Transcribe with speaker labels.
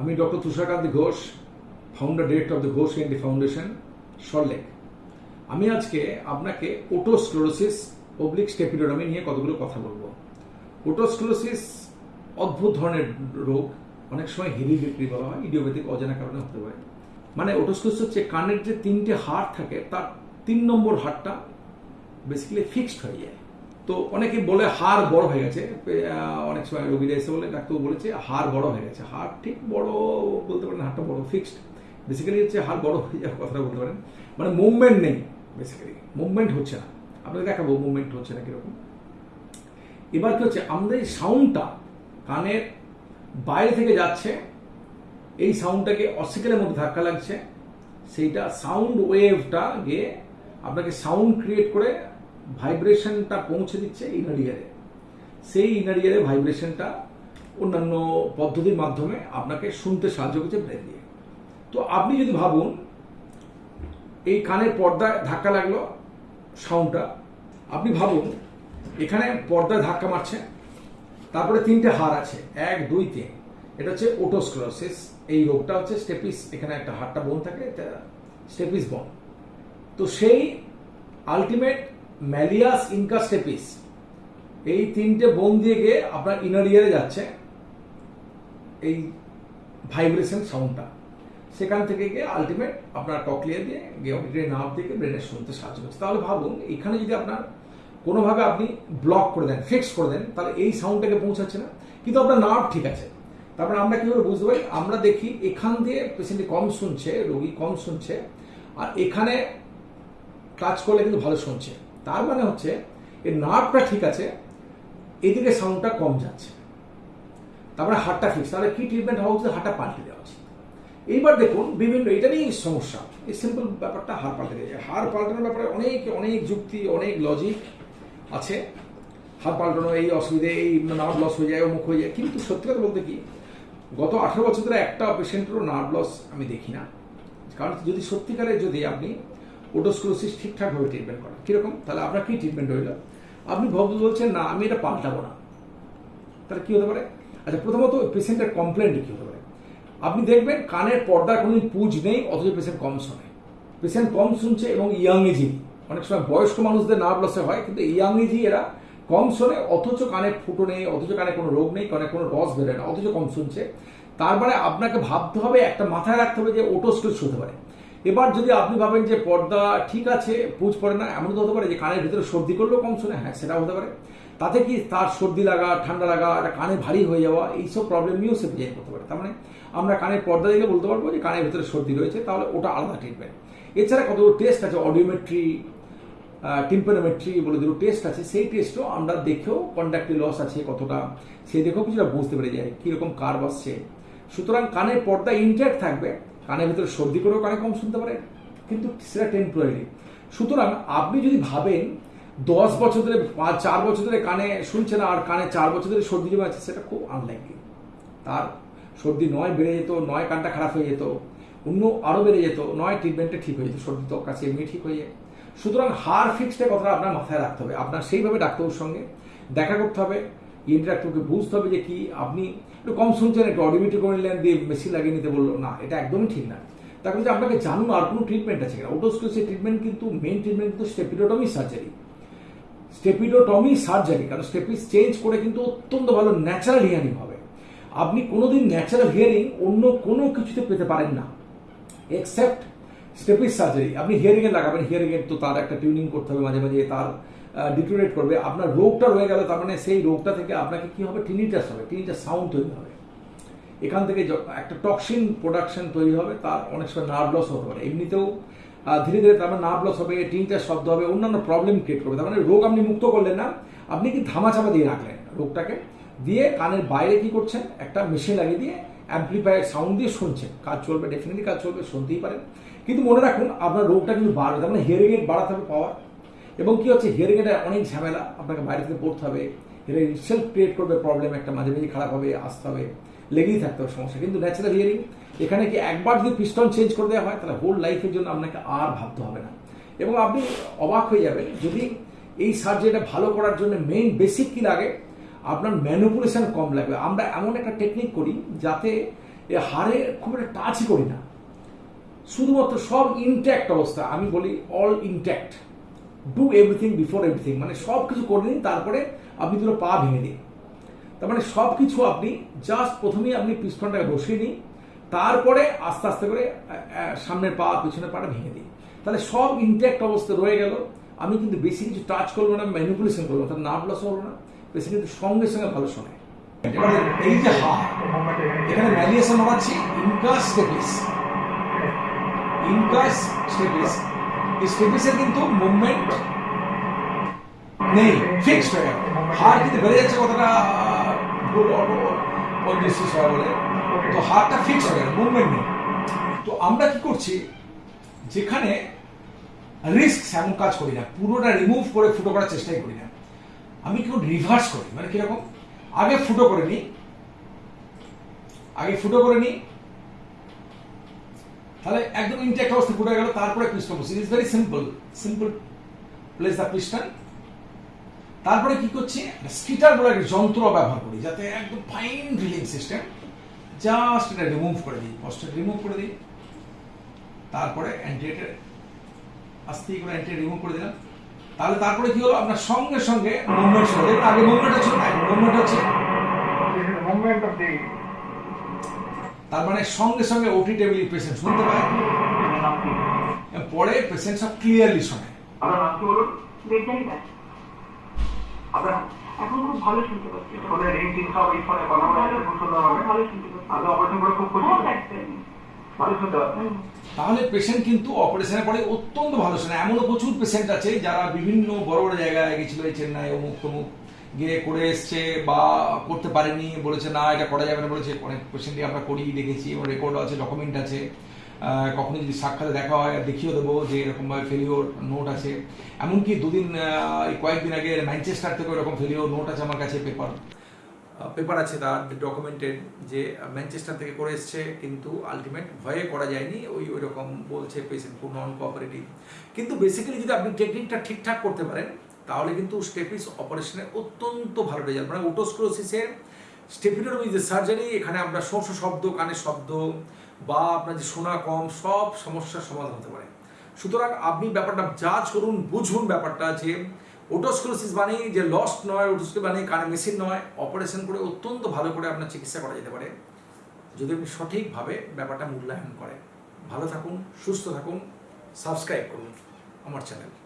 Speaker 1: আমি doctor Tusharkanti Ghosh founder director of the Ghosh ENT foundation সল্লেক আমি আজকে আপনাকে ওটোস্ক্লোরোসিস অবলিক স্টেপিডোডামি নিয়ে কতগুলো কথা বলব। ওটোস্ক্লোরোসিস অদ্ভুত ধরনের রোগ, অনেক সময় হেরিডিটরি বলা হয়, ইডিওপ্যাথিক অজানা কারণে হতে পারে। মানে ওটোস্ক্লোরোসিস হচ্ছে কানের যে তিনটে হাড় থাকে, তার তিন নম্বর হাড়টা বেসিক্যালি ফিক্সড হয়ে যায়। তো অনেকে বলে হাড় বড় হয়ে গেছে। অনেক সময় রোগীরা এসে বলে ডাক্তার বলেছে হাড় বড় হয়ে গেছে। হাড় ঠিক বড় বলতে পারেন, হাড়টা বড় ফিক্সড বেসিক্যালি হচ্ছে হাড় বড় হয়ে যাওয়ার কথাটা বলতে পারেন। মানে মুভমেন্ট নেই বেসিক্যালি মুভমেন্ট হচ্ছে না। আপনাকে দেখাবো মুভমেন্ট হচ্ছে না কীরকম। এবার কি হচ্ছে? আমাদের এই সাউন্ডটা কানের বাইরে থেকে যাচ্ছে, এই সাউন্ডটাকে অসিকেলের মধ্যে ধাক্কা লাগছে। সেইটা সাউন্ড ওয়েভটা গিয়ে আপনাকে সাউন্ড ক্রিয়েট করে ভাইব্রেশনটা পৌঁছে দিচ্ছে ইনার ইয়ারে সেই ইনার ইয়ারে ভাইব্রেশনটা অন্যান্য পদ্ধতির মাধ্যমে আপনাকে শুনতে সাহায্য করছে ব্রেন দিয়ে। তো আপনি যদি ভাবুন, এই কানের পর্দায় ধাক্কা লাগল সাউন্ডটা, আপনি ভাবুন, এখানে পর্দায় ধাক্কা মারছে, তারপরে তিনটে হাড় আছে, এক, দুই, তিন। এটা হচ্ছে ওটোস্ক্লোরোসিস এই রোগটা হচ্ছে স্টেপিস, এখানে একটা হাড়টা বোন থাকে, এটা স্টেপিস বোন। তো সেই আলটিমেট ম্যালিয়াস ইনকা স্টেপিস এই তিনটে বোন দিয়ে গিয়ে আপনার ইনার ইয়ারে যাচ্ছে এই ভাইব্রেশন সাউন্ডটা সেখান থেকে গিয়ে আলটিমেট আপনার টকলিয়া দিয়ে গিয়ে অডিটরি নার্ভ থেকে ব্রেনে শুনতে সাহায্য করছে। তাহলে ভাবুন, এখানে যদি আপনার কোনোভাবে আপনি ব্লক করে দেন ফিক্স করে দেন, তাহলে এই সাউন্ডটাকে পৌঁছাচ্ছে না। কিন্তু আপনার নার্ভ ঠিক আছে। তারপরে আমরা কীভাবে বুঝতে পারি? আমরা দেখি এখান দিয়ে পেশেন্টটি কম শুনছে, রোগী কম শুনছে, আর এখানে টাচ করলে কিন্তু ভালো শুনছে। তার মানে হচ্ছে এর নার্ভটা ঠিক আছে, এদিকে সাউন্ডটা কম যাচ্ছে। তারপরে হাড়টা ফিক্স তাহলে কি ট্রিটমেন্ট হওয়া উচিত? হাড়টা পাল্টে দেওয়া উচিত। এইবার দেখুন, বিভিন্ন, এটা নিয়েই সমস্যা। এই সিম্পল ব্যাপারটা হাড় পাল্টে দিয়ে। হাড় পাল্টানোর ব্যাপারে অনেক অনেক যুক্তি, অনেক লজিক আছে। হাড় পাল্টানো, এই অসুবিধে, এই নার্ভ লস হয়ে যায়, অমুক হয়ে যায়। কিন্তু সত্যি কথা বলতে কি, গত আঠারো বছর ধরে একটা পেশেন্টেরও নার্ভ লস আমি দেখি না। কারণ যদি সত্যিকারে যদি আপনি ওটোস্ক্লোসিস ঠিকঠাকভাবে ট্রিটমেন্ট করা। কীরকম? তাহলে আপনার কি ট্রিটমেন্ট হইল? আপনি ভাবতে বলছেন, না, আমি এটা পাল্টাবো না। তাহলে কী হতে পারে? আচ্ছা প্রথমত পেশেন্টের কমপ্লেন্ট কী হতে পারে? আপনি দেখবেন কানের পর্দার কোনো পুজ নেই, অথচ পেশেন্ট কম শোনে। পেশেন্ট কম শুনছে এবং ইয়াং এজি অনেক সময় বয়স্ক মানুষদের নার্ভ লসে হয়, কিন্তু ইয়াং এজি এরা কম শোনে, অথচ কানে ফুটো নেই, অথচ কানে কোনো রোগ নেই, কানে কোনো রস বেরোয় না, অথচ কম শুনছে। তারপরে আপনাকে ভাবতে হবে, একটা মাথায় রাখতে হবে যে ওটোস্টোস হতে পারে। এবার যদি আপনি ভাবেন যে পর্দা ঠিক আছে, পুজ পড়ে না এমন তো হতে পারে যে কানের ভিতরে সর্দি করলেও কম শোনে। হ্যাঁ সেটাও হতে পারে। তাতে কি তার সর্দি লাগা, ঠান্ডা লাগা, একটা কানে ভারী হয়ে যাওয়া, এইসব প্রবলেম নিয়েও সে প্রেজেন্ট করতে পারে। তার মানে আমরা কানের পর্দা দেখে বলতে পারব যে কানের ভিতরে সর্দি রয়েছে, তাহলে ওটা আলাদা ট্রিটমেন্ট এছাড়া কতগুলো টেস্ট আছে? অডিওমেট্রি টিম্পোনোমেট্রি বলে দুটো টেস্ট আছে। সেই টেস্টও আমরা দেখেও কন্ডাক্টিভ লস আছে কতটা। সেই দেখেও কিছুটা বুঝতে পেরে যায় কীরকম কার আসছে। সুতরাং কানের পর্দা ইনট্যাক্ট থাকবে। কানের ভিতরে সর্দি করেও কানে কম শুনতে পারে, কিন্তু সেটা টেম্পোরারি সুতরাং আপনি যদি ভাবেন দশ বছর ধরে পাঁচ চার বছর ধরে কানে শুনছে না আর কানে চার বছর ধরে সর্দি জমে আছে, সেটা খুব আনলাইকলি তার সর্দি নয় বেড়ে যেত, নয় কানটা খারাপ হয়ে যেত, অন্য আরও বেড়ে যেত, নয় ট্রিটমেন্টটা ঠিক হয়ে যেত, সর্দি তো কাছে এমনি ঠিক হয়ে যায়। সুতরাং হার ফিক্সডের কথাটা আপনার মাথায় রাখতে হবে। আপনার সেইভাবে ডাক্তারের সঙ্গে দেখা করতে হবে ইন্টারাক্টরকে বুঝতে হবে যে কি আপনি একটু কম শুনছেন, একটু অডিমিটি করে নিলেন, দিয়ে মেশিন লাগিয়ে নিতে বলল, না, এটা একদমই ঠিক না। তারপরে যে আপনাকে জানুন আর কোনো ট্রিটমেন্ট আছে কিনা? ওটোস্কোসের ট্রিটমেন্ট কিন্তু মেন ট্রিটমেন্ট কিন্তু স্টেপিডোটমি সার্জারি স্টেপিডোটমি সার্জারি কারণ স্টেপিস চেঞ্জ করে কিন্তু অত্যন্ত ভালো ন্যাচারাল হিয়ারিং হবে। আপনি কোনোদিন ন্যাচারাল হিয়ারিং অন্য কোনো কিছুতে পেতে পারেন না এক্সেপ্ট স্টেপিস সার্জারি আপনি হিয়ারিং এ লাগাবেন হিয়ারিং এর তো তার একটা টিউনিং করতে হবে মাঝে মাঝে, তার ডিটোরেট করবে, আপনার রোগটা রয়ে গেল, তার মানে সেই রোগটা থেকে আপনাকে কি হবে? টিনিটাস হবে টিনিটাস সাউন্ড তৈরি হবে। এখান থেকে একটা টক্সিন প্রোডাকশন তৈরি হবে, তার অনেক সময় নার্ভ লস হতে পারে। এমনিতেও ধীরে ধীরে তার মানে নার্ভ লস হবে টিনটার শব্দ হবে, অন্যান্য প্রবলেম ক্রিয়েট করবে। তার মানে রোগ আপনি মুক্ত করলেন না, আপনি কি ধামাচাপা দিয়ে রাখলেন রোগটাকে? দিয়ে কানের বাইরে কি করছেন? একটা মেশিন লাগিয়ে দিয়ে অ্যাম্পলিফায়ার সাউন্ড দিয়ে শুনছেন। কাজ চলবে ডেফিনেটলি কাজ চলবে, শুনতেই পারেন। কিন্তু মনে রাখুন, আপনার রোগটা কিন্তু বাড়বে, তার মানে হিয়ারিং এড বাড়াতে হবে পাওয়ার এবং কি হচ্ছে হিয়ারিং এটা অনেক ঝামেলা আপনাকে বাইরে থেকে পড়তে হবে হিয়ারিং সেলফ ক্রিয়েট করবে প্রবলেম একটা মাঝে মাঝে খারাপ হবে, আসতে হবে, লেগেই থাকতে হবে সমস্যা। কিন্তু ন্যাচারাল হিয়ারিং এখানে কি একবার যদি পিস্টন চেঞ্জ করে দেওয়া হয়, তাহলে হোল লাইফের জন্য আপনাকে আর ভাবতে হবে না। এবং আপনি অবাক হয়ে যাবেন, যদি এই সার্জারিটা ভালো করার জন্য মেইন বেসিক কি লাগে? আপনার ম্যানুপুলেশন কম লাগবে। আমরা এমন একটা টেকনিক করি যাতে হাড়ে খুব একটা টাচই করি না। শুধুমাত্র সব ইনট্যাক্ট অবস্থা, আমি বলি all intact do everything before everything মানে সব কিছু করে নিন, তারপরে আপনি দুটো পা ভেঙে দিন। তার মানে সব কিছু আপনি জাস্ট প্রথমেই আপনি পিস্টনটাকে বসিয়ে নিন, তারপরে আস্তে আস্তে করে সামনের পা, পিছনের পাটা ভেঙে দিই তাহলে সব ইনট্যাক্ট অবস্থা রয়ে গেল। আমি কিন্তু বেশি কিছু টাচ করব না ম্যানিপুলেশন করব তার নার্ভ লস হলো না। বেশি কিন্তু সঙ্গে সঙ্গে ভালো শোনে। এবারে এই যে হাত এখানে ম্যালিয়েশন হচ্ছে ইনকাস ইনকাস এই কিন্তু মুভমেন্ট নেই ফিক্সড হয়ে গেল। হার কিন্তু বেড়ে যাচ্ছে কতটা ভুল বলে। তো হারটা ফিক্স হয়ে গেল মুভমেন্ট নেই। তো আমরা কি করছি, যেখানে রিস্ক এমন কাজ করি না, পুরোটা রিমুভ করে ফুটো করার চেষ্টাই করি না। আমি কেউ রিভার্স করি মানে কীরকম? আগে ফুটো করে নিই, আগে ফুটো করে নিই তাহলে একদম ইনটেক্ট অবস্থা ফুটে গেল, তারপরে পিস্টন বসি is very simple simple place the piston তারপরে কি করছি? স্কিটার বলে একটা যন্ত্র ব্যবহার করি, যাতে একদম ফাইন ড্রিলিং সিস্টেম জাস্ট এটা রিমুভ করে দিই কষ্ট রিমুভ করে দিই। তারপরে অ্যান্টিএটের আস্তে করে অ্যান্টি রিমুভ করে দিলাম। তাহলে তারপরে কি হলো? আপনার সঙ্গে সঙ্গে মুভমেন্ট শুরু আগে মুভমেন্ট হচ্ছে না মুভমেন্ট হচ্ছে।
Speaker 2: Movement of the
Speaker 1: তার মানে সঙ্গে সঙ্গে ওটি টেবিল পেশেন্ট শুনতে পায়। পরে পেশেন্ট সব ক্লিয়ারলি শোনে।
Speaker 2: আপনার নাম কি বলুন?
Speaker 3: বেদাই দাস
Speaker 2: আপনার
Speaker 3: এখন খুব ভালো শুনতে পাচ্ছি।
Speaker 2: ফোনে রিং টিং সব এই ফোনে কথা বলা খুব সুন্দর হবে।
Speaker 3: ভালো শুনতে পাচ্ছি।
Speaker 2: আপনি অপারেশন করে খুব খুশি।
Speaker 3: হ্যাঁ,
Speaker 2: ভালো শুনতে পাচ্ছেন
Speaker 1: তাহলে পেশেন্ট কিন্তু অপারেশনের পরে অত্যন্ত ভালো শোনে। এমনও প্রচুর পেশেন্ট আছে যারা বিভিন্ন বড় বড় জায়গায় গেছিল এই চেন্নাই অমুক তমুক। গিয়ে করে এসছে বা করতে পারেনি, বলেছে না, এটা করা যাবে না, বলেছে, অনেক পেশেন্টই আমরা করি, দেখেছি, এবং রেকর্ড আছে ডকুমেন্ট আছে। কখনো যদি সাক্ষাতে দেখা হয় দেখিয়ে দেবো যে এরকমভাবে ফেলিওর নোট আছে। এমনকি দুদিন এই কয়েকদিন আগে ম্যানচেস্টার থেকে এরকম ফেলিওর নোট আছে আমার কাছে পেপার পেপার আছে তার ডকুমেন্টেড যে ম্যানচেস্টার থেকে করে এসছে, কিন্তু আলটিমেট ভয়ে করা যায়নি, ওই ওই রকম বলছে পেশেন্ট নন কোঅপারেটিভ কিন্তু বেসিক্যালি যদি আপনি টেকনিকটা ঠিকঠাক করতে পারেন তাহলে কিন্তু স্টেপিস অপারেশনের অত্যন্ত ভালো রেজাল্ট মানে ওটোস্ক্রোসিসের স্টেপিডোমি যে সার্জারি এখানে আমরা শোষ শব্দ, কানের শব্দ, বা আপনার যে শোনা কম, সব সমস্যার সমাধান হতে পারে। সুতরাং আপনি ব্যাপারটা জাজ করুন, বুঝুন ব্যাপারটা যে ওটোস্ক্লোসিস মানে যে লস্ট নয় ওটোস্কোপ মানে কানে মেশিন নয় অপারেশন করে অত্যন্ত ভালো করে আপনার চিকিৎসা করা যেতে পারে। যদি আপনি সঠিকভাবে ব্যাপারটা মূল্যায়ন করেন, ভালো থাকুন, সুস্থ থাকুন সাবস্ক্রাইব করুন আমার চ্যানেল